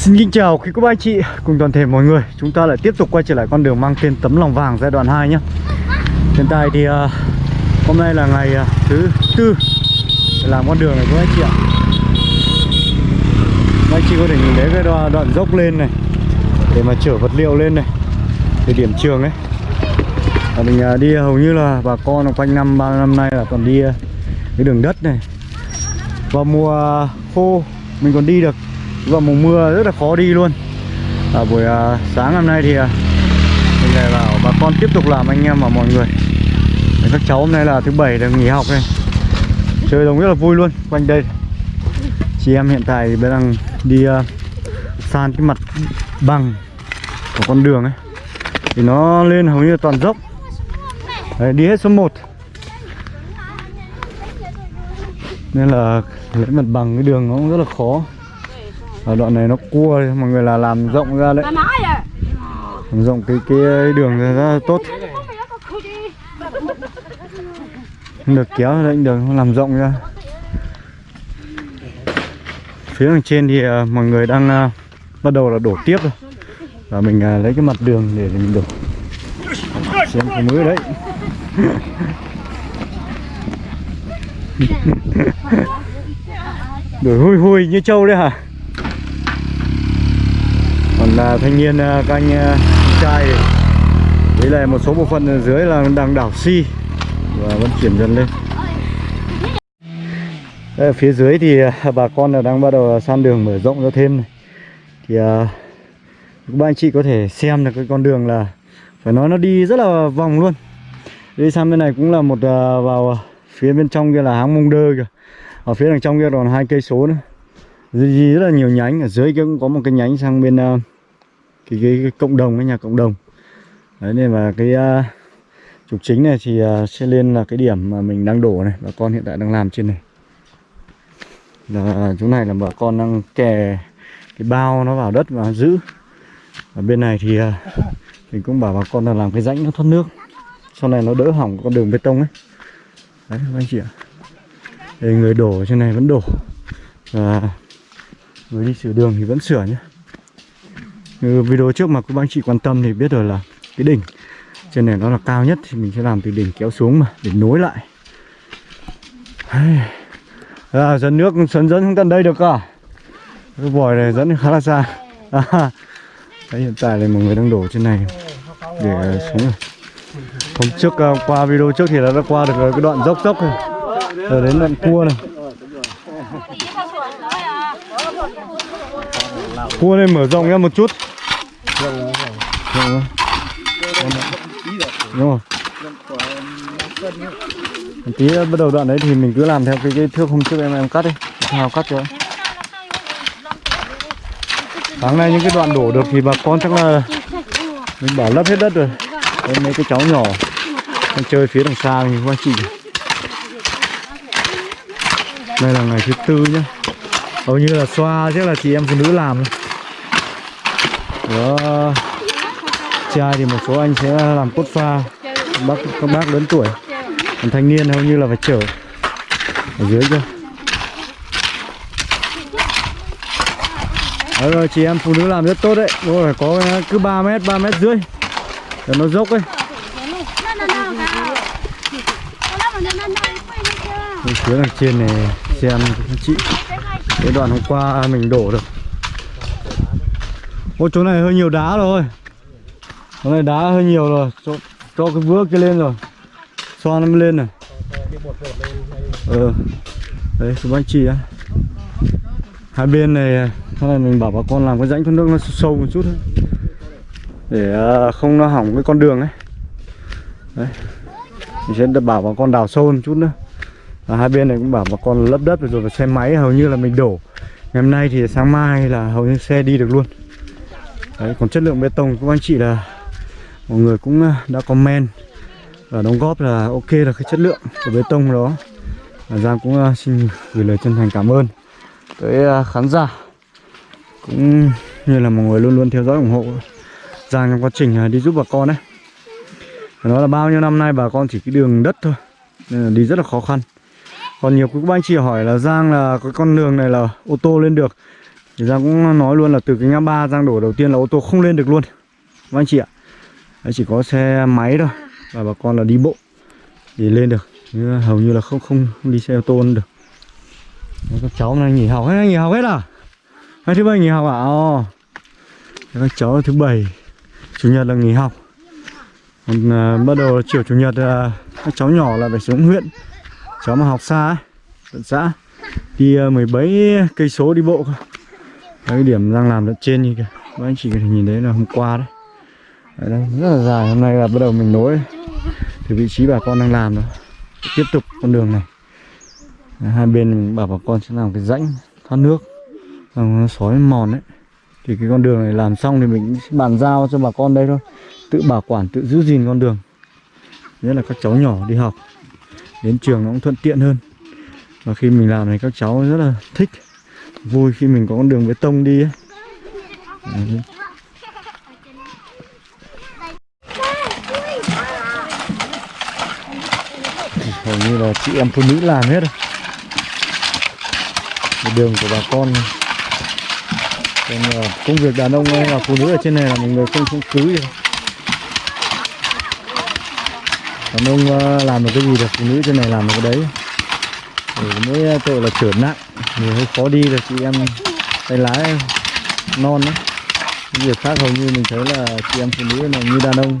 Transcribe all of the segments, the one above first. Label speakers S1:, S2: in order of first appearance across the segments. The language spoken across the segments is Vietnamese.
S1: Xin kính chào quý cô bác anh chị cùng toàn thể mọi người. Chúng ta lại tiếp tục quay trở lại con đường mang tên tấm lòng vàng giai đoạn 2 nhé. Hiện tại thì uh, hôm nay là ngày uh, thứ tư. Để làm con đường này các anh chị ạ. Các anh chị có thể nhìn thấy cái đoạn, đoạn dốc lên này Để mà chở vật liệu lên này để điểm trường ấy. Và mình uh, đi hầu như là bà con quanh năm ba năm nay là còn đi uh, cái đường đất này. Vào mùa khô mình còn đi được vào mùa mưa rất là khó đi luôn. À, buổi à, sáng hôm nay thì à, mình lại bảo bà con tiếp tục làm anh em và mọi người. Để các cháu hôm nay là thứ bảy được nghỉ học này. Chơi đồng rất là vui luôn quanh đây. Chị em hiện tại thì đang đi uh, san cái mặt bằng của con đường ấy. Thì nó lên hầu như toàn dốc. Đấy, đi hết số 1 nên là lấy mặt bằng cái đường nó cũng rất là khó ở đoạn này nó cua mọi người là làm rộng ra đấy. Làm rộng cái cái đường ra là tốt. Được kéo đấy đường làm rộng ra. Phía đằng trên thì uh, mọi người đang uh, bắt đầu là đổ tiếp rồi. Và mình uh, lấy cái mặt đường để mình đổ. Xem cái mới đấy. Đổi hui hui như trâu đấy hả? còn là thanh niên à, các anh à, trai. Đấy là một số bộ phận ở dưới là đang đảo xi và vẫn chuyển dần lên. Đây, ở phía dưới thì à, bà con là đang bắt đầu san đường mở rộng ra thêm này. Thì các anh chị có thể xem được cái con đường là phải nói nó đi rất là vòng luôn. Đi sang bên này cũng là một vào phía bên trong kia là háng mông đơ kìa. Ở phía đằng trong kia còn hai cây số nữa. Gì rất là nhiều nhánh ở dưới kia cũng có một cái nhánh sang bên uh, cái, cái, cái cộng đồng cái nhà cộng đồng. Đấy nên mà cái uh, trục chính này thì uh, sẽ lên là cái điểm mà mình đang đổ này bà con hiện tại đang làm trên này. Là chỗ này là bà con đang kè cái bao nó vào đất và giữ. Ở bên này thì uh, mình cũng bảo bà con là làm cái rãnh nó thoát nước. Sau này nó đỡ hỏng con đường bê tông ấy. Đấy các anh chị ạ. Đây người đổ ở trên này vẫn đổ. Và người đi sửa đường thì vẫn sửa nhé Ừ, video trước mà các bác chị quan tâm thì biết rồi là cái đỉnh. Trên này nó là cao nhất thì mình sẽ làm từ đỉnh kéo xuống mà để nối lại. À, dẫn nước dẫn dẫn không tận đây được cả cái vòi này dẫn khá là xa. À, đấy, hiện tại là mọi người đang đổ trên này để xuống. Rồi hôm trước à, qua video trước thì đã, đã qua được cái đoạn dốc dốc rồi rồi đến đoạn cua này. Cua lên mở rộng ra một chút rộng rồi đúng rồi. Một tí bắt đầu đoạn đấy thì mình cứ làm theo cái, cái thước hôm trước em em cắt đi. Nào cắt cho sáng nay những cái đoạn đổ được thì bà con chắc là mình bỏ lấp hết đất rồi. Đấy, mấy cái cháu nhỏ. Đang chơi phía đằng xa thì quá chị. Đây là ngày thứ tư nhá. Hầu như là xoa chắc là chị em phụ nữ làm của trai thì một số anh sẽ làm cốt pha. Bác, các bác lớn tuổi, còn thanh niên hầu như là phải chở ở dưới cơ. Đấy rồi, chị em phụ nữ làm rất tốt đấy. Đúng rồi, có, cứ 3 mét 3 mét rưỡi. Để nó dốc ấy. Phía đằng trên này, xem chị. Cái đoạn hôm qua mình đổ được. Ô chỗ này hơi nhiều đá rồi. Chỗ này đá hơi nhiều rồi. Cho, cho cái vữa kia lên rồi. Xoa nó mới lên này. Ừ Đấy chú anh chị á. Hai bên này Thế này mình bảo bà con làm cái rãnh thoát nước nó sâu một chút thôi Để à, không nó hỏng cái con đường ấy. Đấy. Mình sẽ bảo bà con đào sâu một chút nữa. Và hai bên này cũng bảo bà con lấp đất rồi và xe máy hầu như là mình đổ. Ngày hôm nay thì sáng mai là hầu như xe đi được luôn. Đấy, còn chất lượng bê tông các anh chị là mọi người cũng à, đã comment và đóng góp là ok là cái chất lượng của bê tông đó. Và Giang cũng à, xin gửi lời chân thành cảm ơn tới à, khán giả. Cũng như là mọi người luôn luôn theo dõi ủng hộ Giang trong quá trình đi giúp bà con đấy nó là bao nhiêu năm nay bà con chỉ cái đường đất thôi nên là đi rất là khó khăn. Còn nhiều quý anh chị hỏi là Giang là cái con đường này là ô tô lên được thì ra cũng nói luôn là từ cái ngã ba Giang đổ đầu tiên là ô tô không lên được luôn. Các anh chị ạ. Đấy, Chỉ có xe máy thôi. Và bà con là đi bộ Thì lên được. Chứ Hầu như là không không, không đi xe ô tô được. Đấy, Các cháu này nghỉ học hết nghỉ học hết à? Hay thứ bảy nghỉ học à? Ồ. Các cháu thứ bảy Chủ nhật là nghỉ học. Còn à, bắt đầu chiều chủ nhật à, Các cháu nhỏ là phải xuống huyện. Cháu mà học xa ấy Tận xã Đi à, mười mấy cây số đi bộ cái điểm đang làm ở trên như kìa. Các anh chị có thể nhìn thấy là hôm qua đấy. Đấy, đây, rất là dài. Hôm nay là bắt đầu mình nối. Từ vị trí bà con đang làm rồi. Tiếp tục con đường này. Đấy, hai bên mình bảo bà con sẽ làm cái rãnh thoát nước. Xong nó sói mòn đấy. Thì cái con đường này làm xong thì mình sẽ bàn giao cho bà con đây thôi. Tự bảo quản tự giữ gìn con đường. Nhất là các cháu nhỏ đi học. Đến trường nó cũng thuận tiện hơn. Và khi mình làm này các cháu rất là thích vui khi mình có con đường bê tông đi ấy. Đấy. hầu như là chị em phụ nữ làm hết rồi Cái đường của bà con. Còn công việc đàn ông và phụ nữ ở trên này là một người không không cứ gì đàn ông à, làm được cái gì được, phụ nữ trên này làm được cái đấy Để mỗi à, tội là trở nặng nhiều hơi khó đi được chị em tay lái non đấy. Những việc khác hầu như mình thấy là chị em phụ nữ là như đàn ông.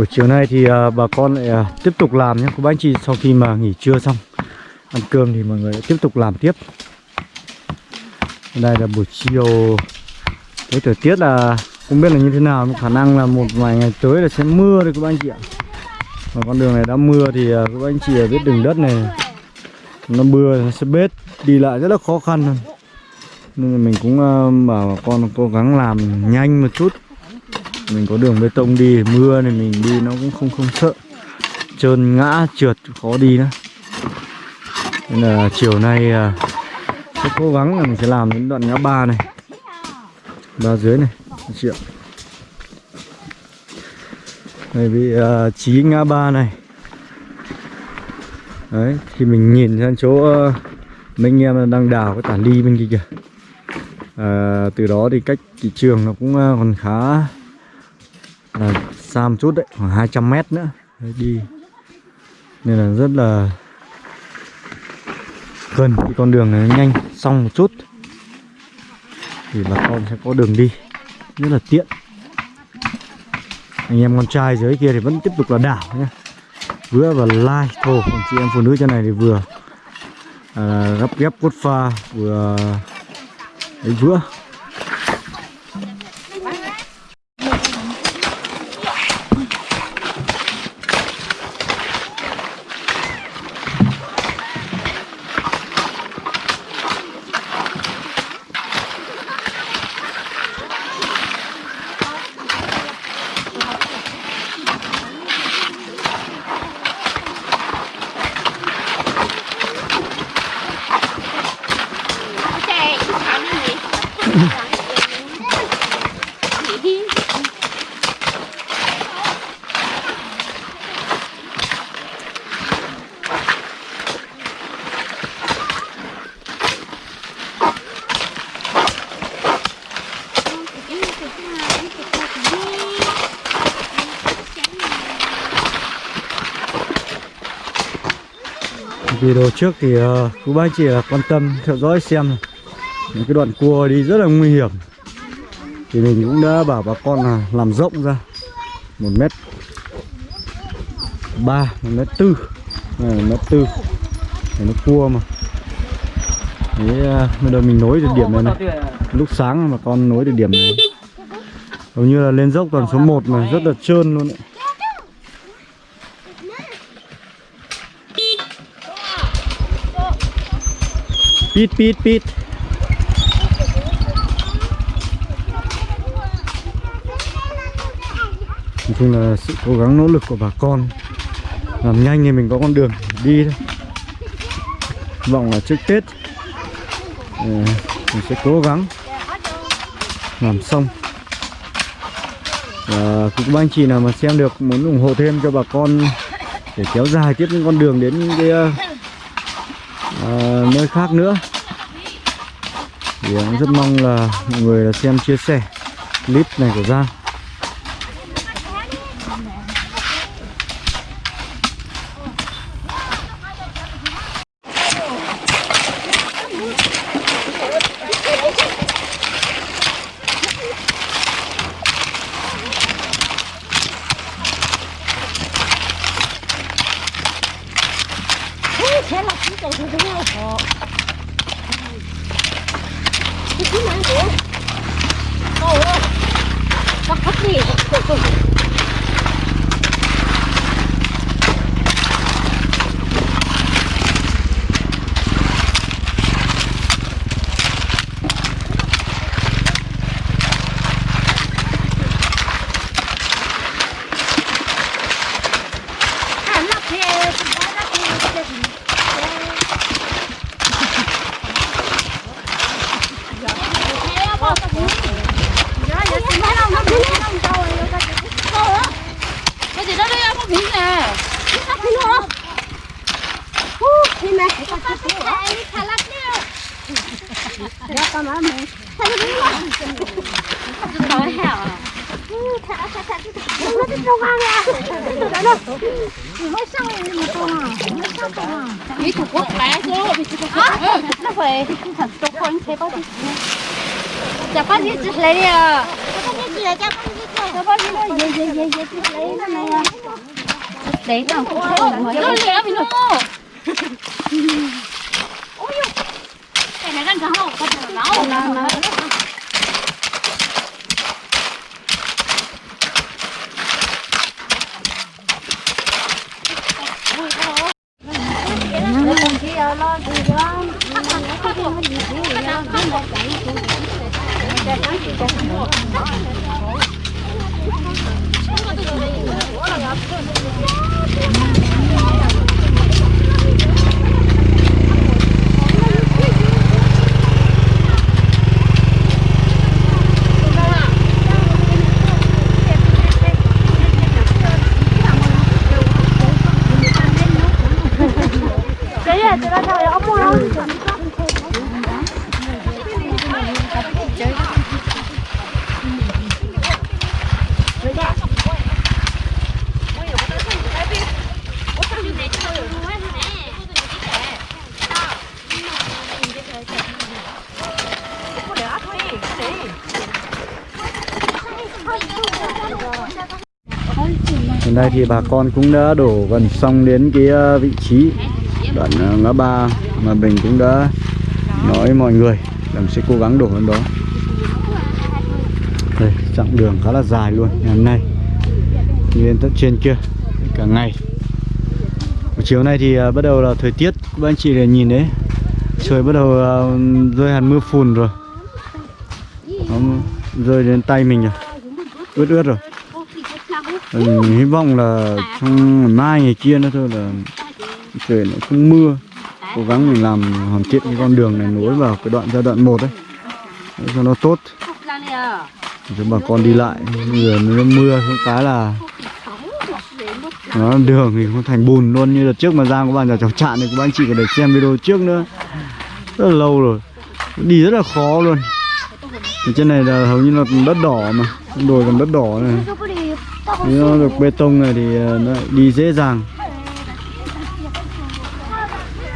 S1: buổi chiều nay thì à, bà con lại à, tiếp tục làm nhé. Cô bác anh chị sau khi mà nghỉ trưa xong ăn cơm thì mọi người tiếp tục làm tiếp. Đây là buổi chiều. Cái thời tiết là không biết là như thế nào khả năng là một vài ngày tới là sẽ mưa đấy các anh chị ạ. Và con đường này đã mưa thì à, các anh chị ở biết đường đất này, nó mưa nó sẽ bết, đi lại rất là khó khăn. Thôi nên là mình cũng à, bảo con cố gắng làm nhanh một chút. Mình có đường bê tông đi, mưa này mình đi nó cũng không không sợ. Trơn ngã trượt, khó đi nữa nên là chiều nay à, sẽ cố gắng là mình sẽ làm đến đoạn ngã ba này. Ba dưới này chị ạ đây vị uh, trí ngã ba này. Đấy thì mình nhìn sang chỗ uh, mấy anh em đang đào cái tản ly bên kia kìa. À, từ đó thì cách thị trường nó cũng còn khá là xa một chút đấy khoảng 200 mét nữa. Đấy, đi. Nên là rất là Vâng, gần thì con đường này nhanh xong một chút. Thì bà con sẽ có đường đi. Rất là tiện. Anh em con trai dưới kia thì vẫn tiếp tục là đảo nhé. Vừa và lai thổ còn chị em phụ nữ trên này thì vừa à, gấp ghép cốt pha vừa lấy vữa. Video trước thì ờ, uh, cô bác chị là quan tâm theo dõi xem những cái đoạn cua đi rất là nguy hiểm. Thì mình cũng đã bảo bà con là làm rộng ra. Một mét ba một mét tư. Này một mét tư. Để nó cua mà. Đấy, uh, bây giờ mình nối được điểm này này. Lúc sáng mà con nối được điểm này hầu như là lên dốc toàn số 1 mà rất là trơn luôn đấy. Pít pít pít. Nói chung là sự cố gắng nỗ lực của bà con Làm nhanh thì mình có con đường đi thôi. Vọng là trước Tết ừ, Mình sẽ cố gắng Làm xong. Và cũng anh chị nào mà xem được, muốn ủng hộ thêm cho bà con Để kéo dài tiếp những con đường đến những cái Ờ, nơi khác nữa. Thì cũng rất mong là mọi người là xem chia sẻ clip này của Giang.
S2: Thế là chỉ chạy thì đúng không họ cái thứ này của đâu đâu bắt bắt đi à lắp thì lắp thì
S3: cái gì đó đây không biết nè? Tôi hả Mỹ Trung Quốc bán chứ Mỹ Trung Quốc nó gì chỉ lấy đi à chả phát gì nó gì gì gì gì chỉ lấy cái này à đấy thằng cũng thấy ổn mới nó lẽ mình nó ôi cái này gần thằng nào có thằng nào nó nó
S1: Hiện đây thì bà con cũng đã đổ gần xong đến cái ờ, vị trí đoạn ờ, ngã ba mà mình cũng đã nói mọi người là mình sẽ cố gắng đổ hơn đó. Đây, chặng đường khá là dài luôn ngày hôm nay. Lên tận trên kia cả ngày. Buổi chiều nay thì ờ, bắt đầu là thời tiết các anh chị để nhìn đấy. Trời bắt đầu rơi hạt mưa phùn rồi. Nó rơi đến tay mình rồi. Ướt ướt rồi mình hy vọng là trong ngày mai, ngày kia nữa thôi là trời nó không mưa. Cố gắng mình làm hoàn thiện cái con đường này nối vào cái đoạn giai đoạn 1 đấy. Để cho nó tốt. Cho bà con đi lại. Bây giờ nó mưa không cái là nó đường thì không thành bùn luôn. Như đợt trước mà Giang có bạn nhà cháu chạn thì các anh chị có để xem video trước nữa. Rất là lâu rồi. Đi rất là khó luôn. Thì trên này là hầu như là đất đỏ mà. Đồi còn đất đỏ này nếu nó được bê tông này thì ờ, nó đi dễ dàng.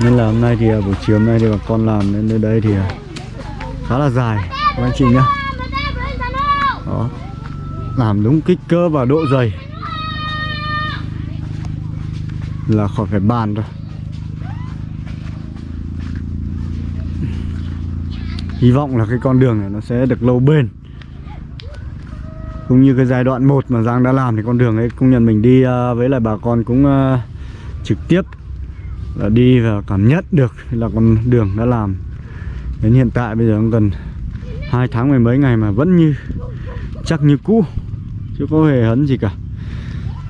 S1: Nên là hôm nay thì ờ, buổi chiều hôm nay thì bà con làm đến nơi đây thì ờ, khá là dài. Các anh chị nhá. Đó. Làm đúng kích cỡ và độ dày. Là khỏi phải bàn rồi hy vọng là cái con đường này nó sẽ được lâu bền cũng như cái giai đoạn 1 mà Giang đã làm thì con đường ấy công nhận mình đi à, với lại bà con cũng à, trực tiếp là đi và cảm nhận được là con đường đã làm. Đến hiện tại bây giờ cũng gần hai tháng mười mấy ngày mà vẫn như, chắc như cũ, chứ có hề hấn gì cả.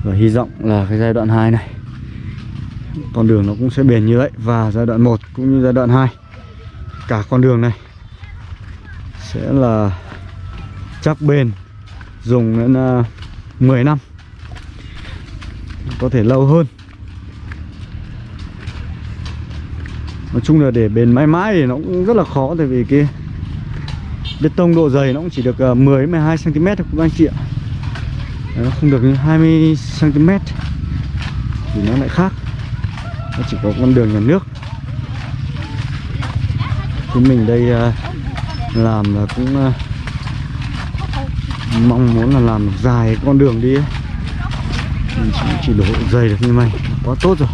S1: Và hy vọng là cái giai đoạn 2 này, con đường nó cũng sẽ bền như vậy. Và giai đoạn 1 cũng như giai đoạn 2 cả con đường này sẽ là chắc bền dùng đến ờ, uh, 10 năm. Có thể lâu hơn. Nói chung là để bền mãi mãi thì nó cũng rất là khó Tại vì cái bê tông độ dày nó cũng chỉ được uh, 10 12 cm thôi các anh chị ạ. Nó không được như 20 cm Thì nó lại khác. Nó chỉ có con đường nhà nước. Thì mình đây uh, làm là cũng uh, mong muốn là làm dài con đường đi ấy. Mình chỉ, chỉ đổ dày được như này quá tốt rồi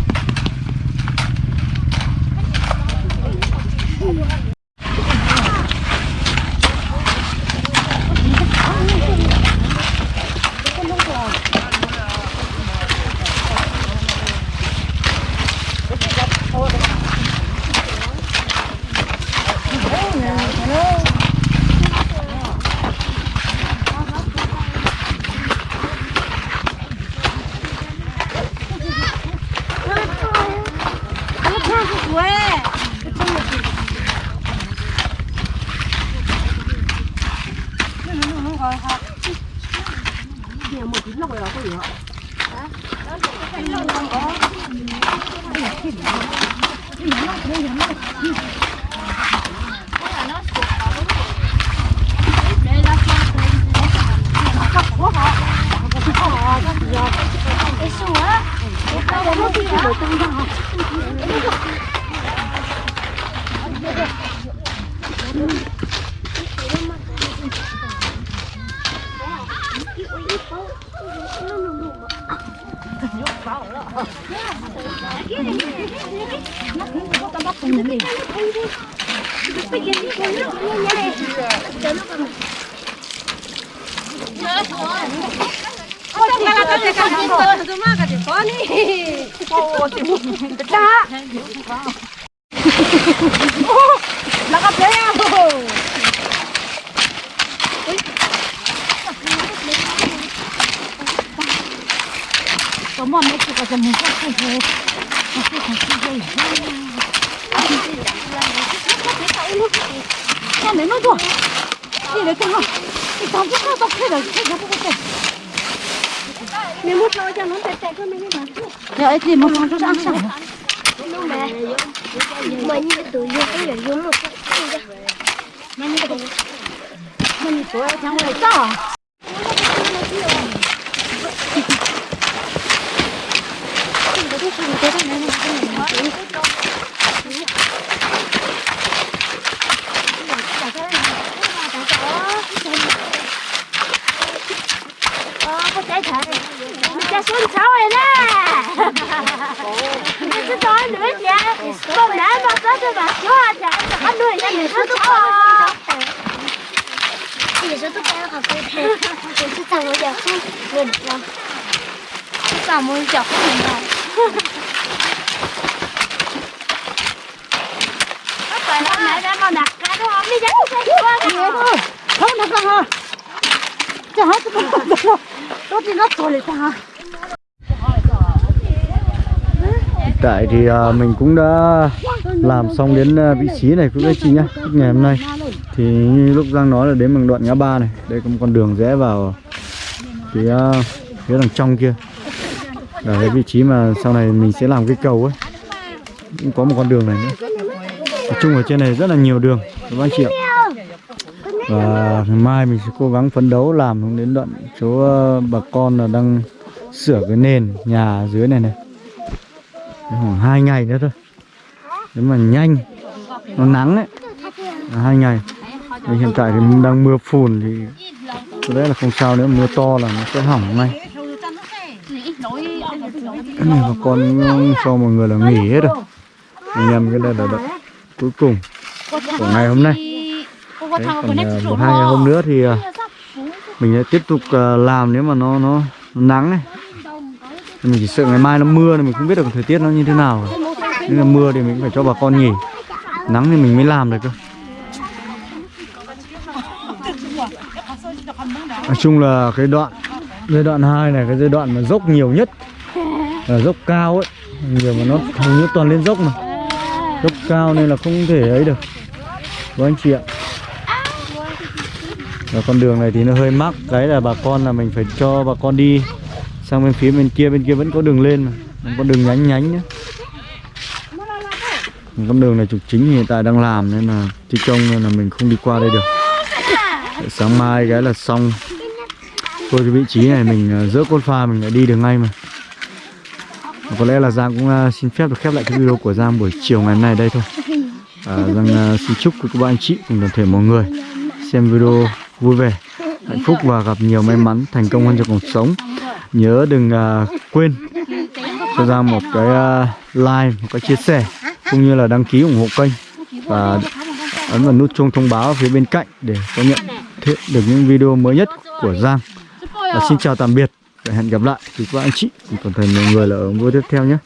S3: Mình muốn nói cho nó tệ tệ hơn mình mà.
S2: Rồi thì một con chút ăn sẵn
S3: Nó mẹ. Mà như vậy tự nhiên cái này giống một cái
S2: Mình mình tuổi chẳng phải to
S3: Ờ, có trái thả này. Mình cha xuống sáu rồi nè. Mình cứ nói nữa nha. Con đã mà tới tôi cái chúa chả ăn cái nhà mình rất cái Thì số tôi kéo học cái thế. Thì tôi chẳng có giờ không. Mình làm. Tôi chẳng muốn chọc mình đâu. Có phải là mẹ đã mà đặt cái đó không? Đi dắt cái chúa kìa.
S2: Không thật ra hả Chả hết cái đó Đó thì nó tuổi lại ta
S1: Hiện tại thì à, mình cũng đã làm xong đến à, vị trí này quý các chị nhá ngày hôm nay thì như lúc đang nói là đến bằng đoạn ngã ba này đây có một con đường rẽ vào phía à, phía đằng trong kia ở cái vị trí mà sau này mình sẽ làm cái cầu ấy. Cũng có một con đường này nữa. Nói chung ở trên này rất là nhiều đường các anh chị ạ. Và ngày mai mình sẽ cố gắng phấn đấu làm đến đoạn chỗ ờ, bà con là đang sửa cái nền nhà dưới này này. Khoảng hai ngày nữa thôi. Nếu mà nhanh nó nắng đấy, à, hai ngày. Thì hiện tại thì đang mưa phùn thì có lẽ là không sao nữa mưa to là nó sẽ hỏng ngay bà con cho mọi người là nghỉ hết rồi. Anh em cái này là đợt cuối cùng của ngày hôm nay. Đấy, còn ờ, một hai ngày hôm nữa thì ờ, mình sẽ tiếp tục ờ, làm nếu mà nó nó, nó nắng này mình chỉ sợ ngày mai nó mưa thì mình không biết được thời tiết nó như thế nào. Nếu là mưa thì mình phải cho bà con nghỉ. Nắng thì mình mới làm được cơ. Nói chung là cái đoạn giai đoạn 2 này cái giai đoạn mà dốc nhiều nhất ở dốc cao ấy. Nhiều mà nó hầu như toàn lên dốc mà. Dốc cao nên là không thể ấy được. Với anh chị ạ. Và con đường này thì nó hơi mắc. Cái là bà con là mình phải cho bà con đi. Sang bên phía bên kia bên kia vẫn có đường lên mà. Con đường nhánh nhánh nữa con đường này trục chính hiện tại đang làm nên là thi công nên là mình không đi qua đây được. Sáng mai cái là xong. Thôi cái vị trí này mình à, dỡ côn pha mình lại đi được ngay mà. Và Có lẽ là Giang cũng à, xin phép được khép lại cái video của Giang buổi chiều ngày hôm nay đây thôi. À, Giang à, xin chúc quý các bạn anh chị cùng toàn thể mọi người xem video vui vẻ hạnh phúc và gặp nhiều may mắn thành công hơn trong cuộc sống. Nhớ đừng à, quên cho ra một cái like một cái chia sẻ cũng như là đăng ký ủng hộ kênh và ấn vào nút chuông thông báo ở phía bên cạnh để có nhận thêm được những video mới nhất của Giang. Và xin chào tạm biệt hẹn gặp lại. Quý các anh chị cùng toàn mọi người là ở video tiếp theo nhé.